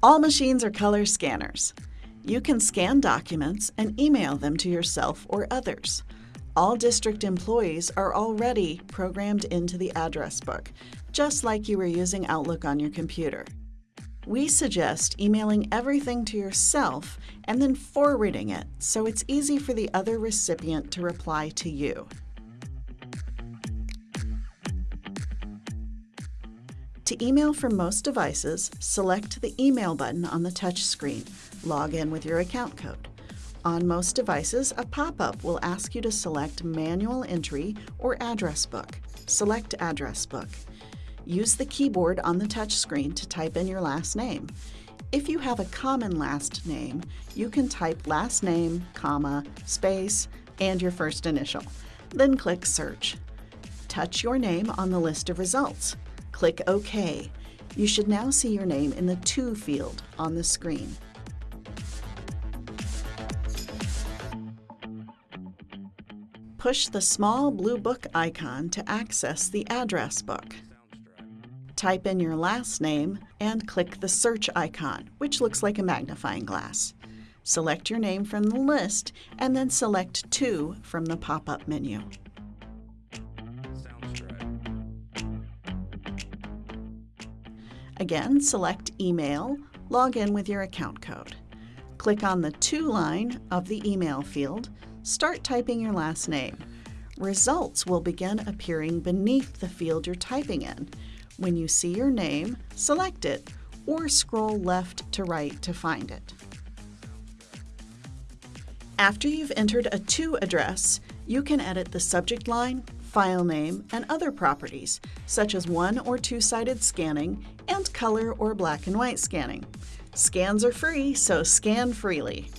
All machines are color scanners. You can scan documents and email them to yourself or others. All district employees are already programmed into the address book, just like you were using Outlook on your computer. We suggest emailing everything to yourself and then forwarding it so it's easy for the other recipient to reply to you. To email from most devices, select the Email button on the touch screen. Log in with your account code. On most devices, a pop-up will ask you to select Manual Entry or Address Book. Select Address Book. Use the keyboard on the touch screen to type in your last name. If you have a common last name, you can type last name, comma, space, and your first initial. Then click Search. Touch your name on the list of results. Click OK. You should now see your name in the To field on the screen. Push the small blue book icon to access the address book. Type in your last name and click the search icon, which looks like a magnifying glass. Select your name from the list and then select To from the pop-up menu. Again, select Email, log in with your account code. Click on the To line of the email field, start typing your last name. Results will begin appearing beneath the field you're typing in. When you see your name, select it or scroll left to right to find it. After you've entered a To address, you can edit the subject line, file name, and other properties, such as one or two-sided scanning and color or black and white scanning. Scans are free, so scan freely.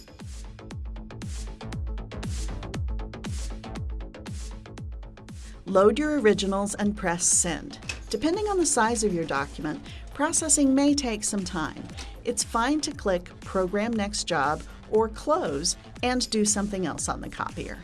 Load your originals and press Send. Depending on the size of your document, processing may take some time. It's fine to click Program Next Job or Close and do something else on the copier.